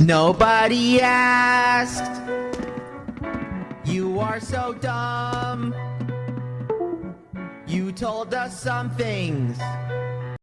Nobody asked. You are so dumb. You told us some things